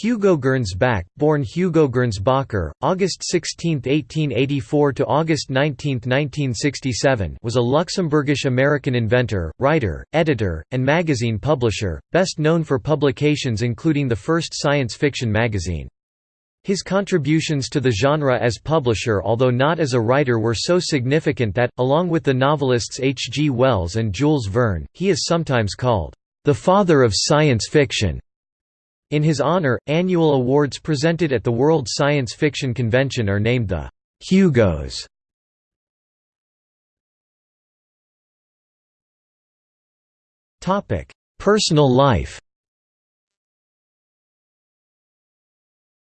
Hugo Gernsback, born Hugo Gernsbacher, August 16, 1884 to August 19, 1967, was a Luxembourgish-American inventor, writer, editor, and magazine publisher, best known for publications including the first science fiction magazine. His contributions to the genre as publisher although not as a writer were so significant that, along with the novelists H. G. Wells and Jules Verne, he is sometimes called, "...the father of science fiction." In his honor, annual awards presented at the World Science Fiction Convention are named the Hugos. Personal life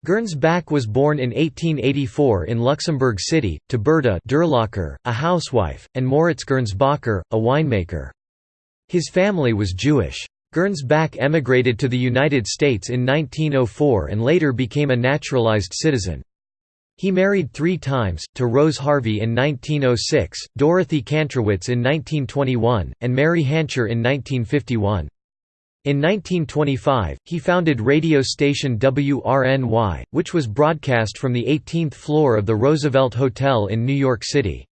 Gernsback was born in 1884 in Luxembourg City, to Berta Durlacher, a housewife, and Moritz Gernsbacher, a winemaker. His family was Jewish. Gernsback emigrated to the United States in 1904 and later became a naturalized citizen. He married three times, to Rose Harvey in 1906, Dorothy Kantrowitz in 1921, and Mary Hancher in 1951. In 1925, he founded radio station WRNY, which was broadcast from the 18th floor of the Roosevelt Hotel in New York City.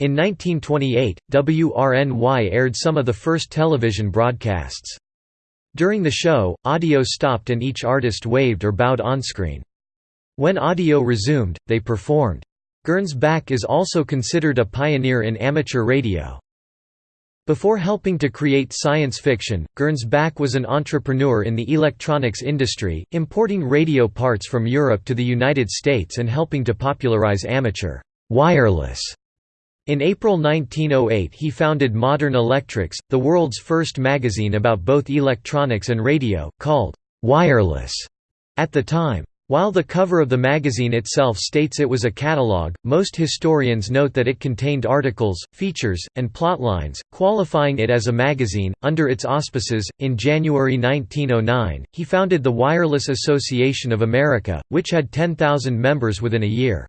In 1928, WRNY aired some of the first television broadcasts. During the show, audio stopped and each artist waved or bowed onscreen. When audio resumed, they performed. Gernsback is also considered a pioneer in amateur radio. Before helping to create science fiction, Gernsback was an entrepreneur in the electronics industry, importing radio parts from Europe to the United States and helping to popularize amateur wireless in April 1908 he founded Modern Electrics, the world's first magazine about both electronics and radio, called «Wireless» at the time. While the cover of the magazine itself states it was a catalogue, most historians note that it contained articles, features, and plotlines, qualifying it as a magazine. Under its auspices, in January 1909, he founded the Wireless Association of America, which had 10,000 members within a year.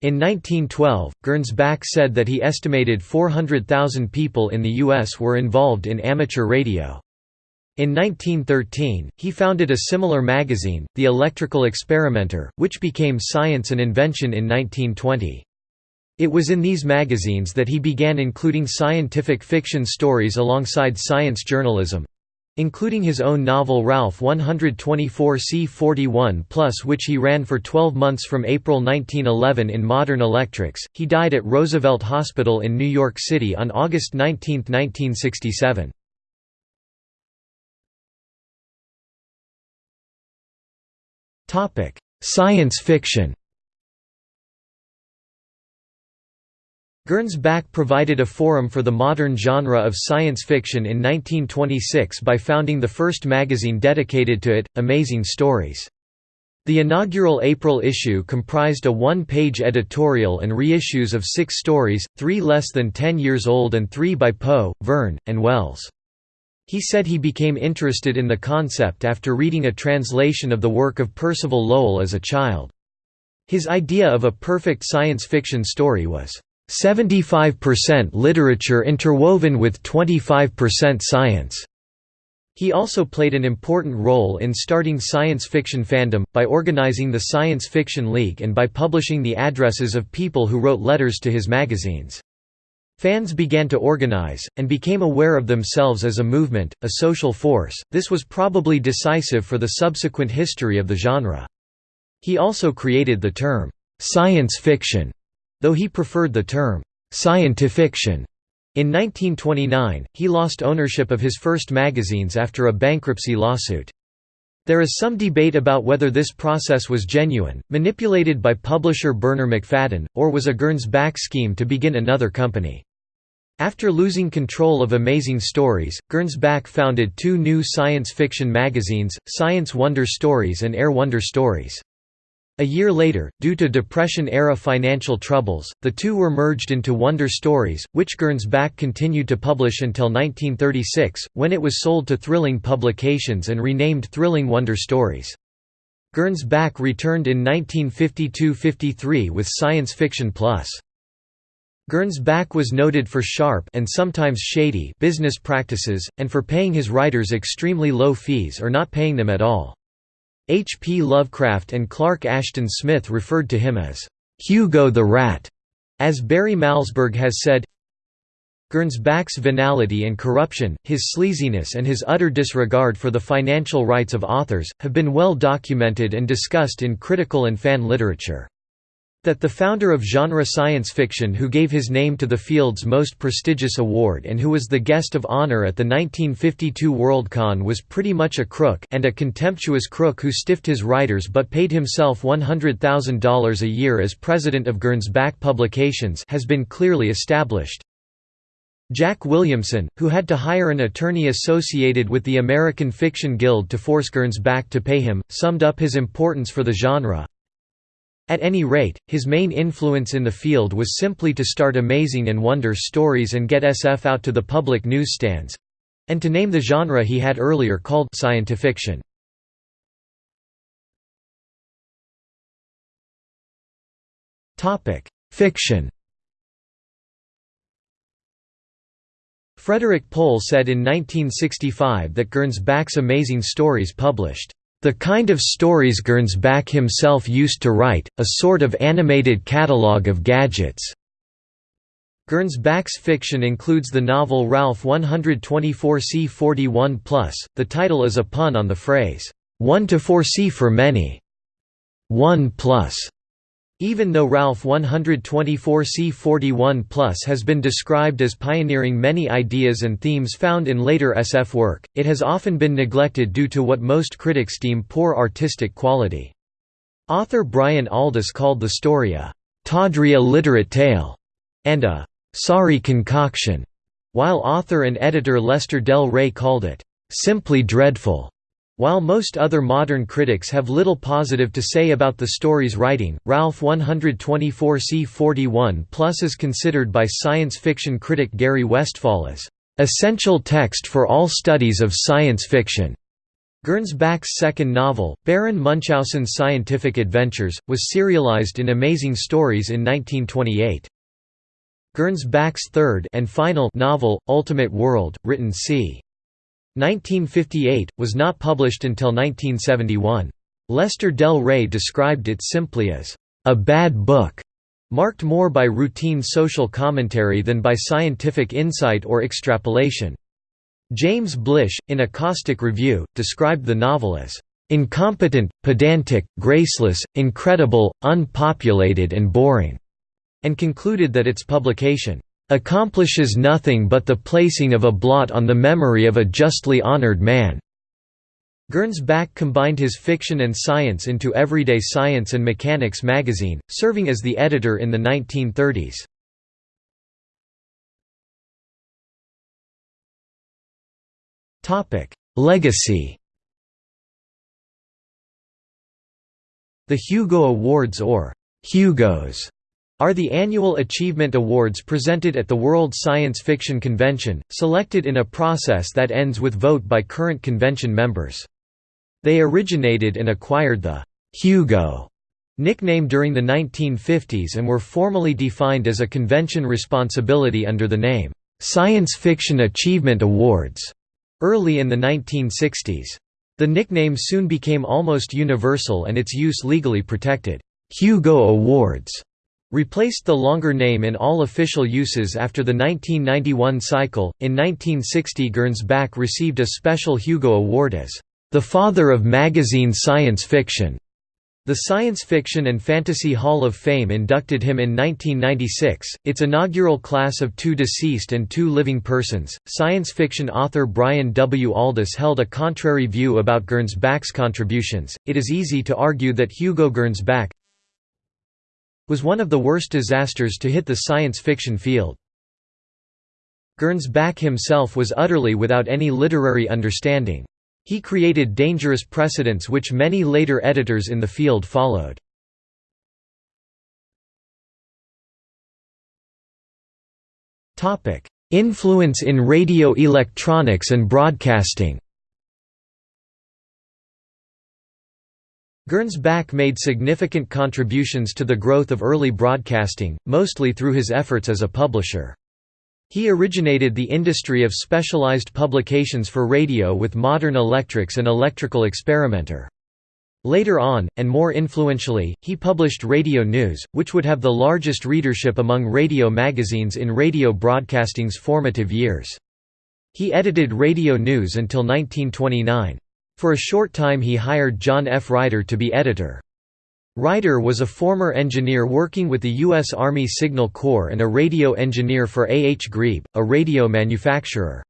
In 1912, Gernsback said that he estimated 400,000 people in the U.S. were involved in amateur radio. In 1913, he founded a similar magazine, The Electrical Experimenter, which became Science and Invention in 1920. It was in these magazines that he began including scientific fiction stories alongside science journalism, including his own novel Ralph 124 C41 plus which he ran for 12 months from April 1911 in Modern Electrics. He died at Roosevelt Hospital in New York City on August 19, 1967. Topic: Science fiction Gernsback provided a forum for the modern genre of science fiction in 1926 by founding the first magazine dedicated to it, Amazing Stories. The inaugural April issue comprised a one-page editorial and reissues of six stories, three less than ten years old and three by Poe, Verne, and Wells. He said he became interested in the concept after reading a translation of the work of Percival Lowell as a child. His idea of a perfect science fiction story was 75% literature interwoven with 25% science. He also played an important role in starting science fiction fandom, by organizing the Science Fiction League and by publishing the addresses of people who wrote letters to his magazines. Fans began to organize, and became aware of themselves as a movement, a social force. This was probably decisive for the subsequent history of the genre. He also created the term, science fiction, Though he preferred the term, "'scientifiction' In 1929, he lost ownership of his first magazines after a bankruptcy lawsuit. There is some debate about whether this process was genuine, manipulated by publisher Bernarr Macfadden, or was a Gernsback scheme to begin another company. After losing control of Amazing Stories, Gernsback founded two new science fiction magazines, Science Wonder Stories and Air Wonder Stories. A year later, due to Depression-era financial troubles, the two were merged into Wonder Stories, which Gernsback continued to publish until 1936, when it was sold to Thrilling Publications and renamed Thrilling Wonder Stories. Gernsback returned in 1952–53 with Science Fiction Plus. Gernsback was noted for sharp and sometimes shady business practices, and for paying his writers extremely low fees or not paying them at all. H. P. Lovecraft and Clark Ashton Smith referred to him as, "'Hugo the Rat'", as Barry Malzberg has said, Gernsback's venality and corruption, his sleaziness and his utter disregard for the financial rights of authors, have been well documented and discussed in critical and fan literature. That the founder of genre science fiction who gave his name to the field's most prestigious award and who was the guest of honor at the 1952 Worldcon was pretty much a crook and a contemptuous crook who stiffed his writers but paid himself $100,000 a year as president of Gernsback Publications has been clearly established. Jack Williamson, who had to hire an attorney associated with the American Fiction Guild to force Gernsback to pay him, summed up his importance for the genre. At any rate, his main influence in the field was simply to start amazing and wonder stories and get SF out to the public newsstands—and to name the genre he had earlier called scientifiction. Fiction Frederik Pohl said in 1965 that Gernsback's amazing stories published the kind of stories Gernsback himself used to write, a sort of animated catalogue of gadgets. Gernsback's fiction includes the novel Ralph 124C 41 The title is a pun on the phrase, 1 to 4C for many. 1 plus even though Ralph 124C41 Plus has been described as pioneering many ideas and themes found in later SF work, it has often been neglected due to what most critics deem poor artistic quality. Author Brian Aldiss called the story a tawdry illiterate tale and a sorry concoction, while author and editor Lester Del Rey called it simply dreadful. While most other modern critics have little positive to say about the story's writing, Ralph 124C41 Plus is considered by science fiction critic Gary Westfahl as essential text for all studies of science fiction. Gernsback's second novel, Baron Munchausen's Scientific Adventures, was serialized in Amazing Stories in 1928. Gernsback's third and final novel, Ultimate World, written c. 1958, was not published until 1971. Lester Del Rey described it simply as, "...a bad book", marked more by routine social commentary than by scientific insight or extrapolation. James Blish, in a caustic review, described the novel as, "...incompetent, pedantic, graceless, incredible, unpopulated and boring", and concluded that its publication accomplishes nothing but the placing of a blot on the memory of a justly honored man." Gernsback combined his fiction and science into Everyday Science and Mechanics magazine, serving as the editor in the 1930s. Legacy The Hugo Awards or Hugos are the annual achievement awards presented at the World Science Fiction Convention, selected in a process that ends with vote by current convention members. They originated and acquired the «Hugo» nickname during the 1950s and were formally defined as a convention responsibility under the name «Science Fiction Achievement Awards» early in the 1960s. The nickname soon became almost universal and its use legally protected. Hugo Awards replaced the longer name in all official uses after the 1991 cycle. In 1960, Gernsback received a special Hugo Award as the father of magazine science fiction. The Science Fiction and Fantasy Hall of Fame inducted him in 1996, its inaugural class of two deceased and two living persons. Science fiction author Brian W. Aldiss held a contrary view about Gernsback's contributions. It is easy to argue that Hugo Gernsback, was one of the worst disasters to hit the science fiction field. Gernsback himself was utterly without any literary understanding. He created dangerous precedents which many later editors in the field followed. Influence in radio electronics and broadcasting Gernsback made significant contributions to the growth of early broadcasting, mostly through his efforts as a publisher. He originated the industry of specialized publications for radio with Modern Electrics and Electrical Experimenter. Later on, and more influentially, he published Radio News, which would have the largest readership among radio magazines in radio broadcasting's formative years. He edited Radio News until 1929. For a short time he hired John F. Ryder to be editor. Ryder was a former engineer working with the U.S. Army Signal Corps and a radio engineer for A. H. Grebe, a radio manufacturer.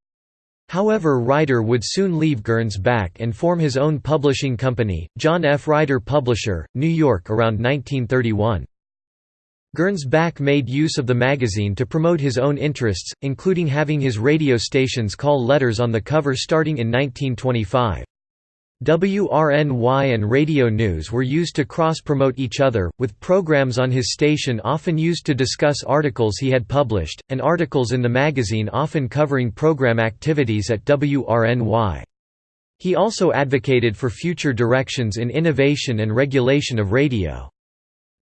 However Ryder would soon leave Gernsback and form his own publishing company, John F. Ryder Publisher, New York around 1931. Gernsback made use of the magazine to promote his own interests, including having his radio stations call letters on the cover starting in 1925. WRNY and Radio News were used to cross-promote each other, with programs on his station often used to discuss articles he had published, and articles in the magazine often covering program activities at WRNY. He also advocated for future directions in innovation and regulation of radio.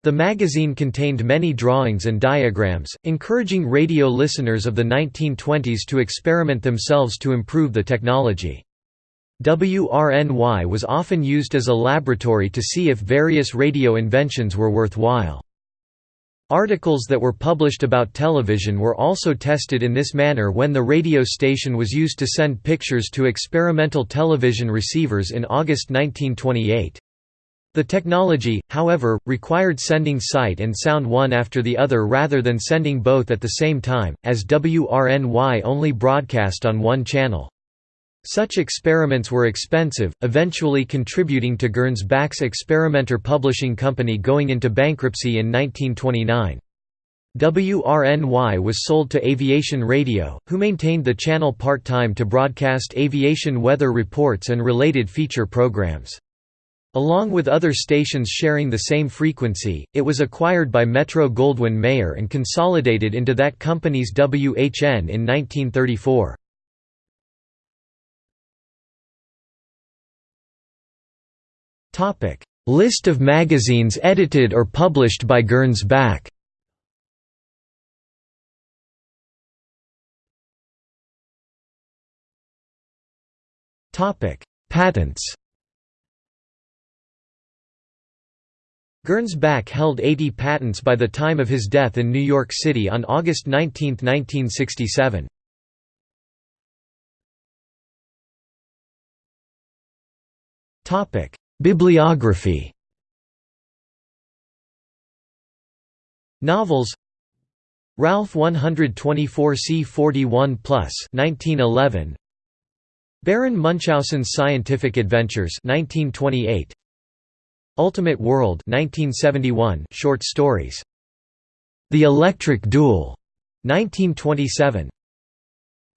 The magazine contained many drawings and diagrams, encouraging radio listeners of the 1920s to experiment themselves to improve the technology. WRNY was often used as a laboratory to see if various radio inventions were worthwhile. Articles that were published about television were also tested in this manner when the radio station was used to send pictures to experimental television receivers in August 1928. The technology, however, required sending sight and sound one after the other rather than sending both at the same time, as WRNY only broadcast on one channel. Such experiments were expensive, eventually contributing to Gernsback's Experimenter Publishing Company going into bankruptcy in 1929. WRNY was sold to Aviation Radio, who maintained the channel part-time to broadcast aviation weather reports and related feature programs. Along with other stations sharing the same frequency, it was acquired by Metro-Goldwyn-Mayer and consolidated into that company's WHN in 1934. List of magazines edited or published by Gernsback Patents. Gernsback held 80 patents by the time of his death in New York City on August 19, 1967. Bibliography. Novels. Ralph 124 C41 plus 1911 Baron Munchausen's Scientific Adventures 1928 Ultimate World 1971 short stories. The Electric Duel 1927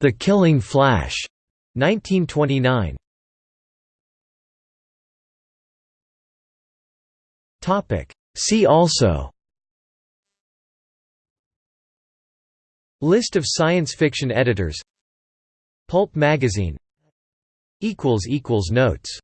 The Killing Flash 1929 Topic. See also. List of science fiction editors. Pulp magazine. Notes